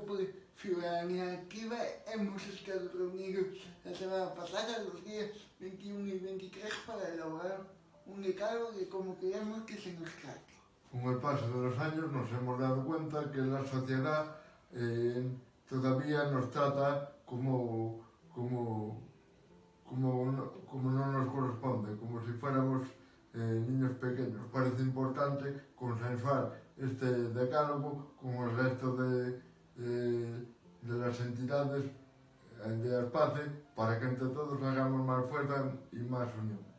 YouTube Ciudadanía activa, hemos estado reunidos la semana pasada, los días 21 y 23, para elaborar un decálogo que como queremos que se nos trate. Con el paso de los años nos hemos dado cuenta que la sociedad eh, todavía nos trata como, como, como, como no nos corresponde, como si fuéramos eh, niños pequeños. Parece importante consensuar este decálogo con el resto de as entidades de Arpace para que entre todos hagamos máis fuerza e máis unión.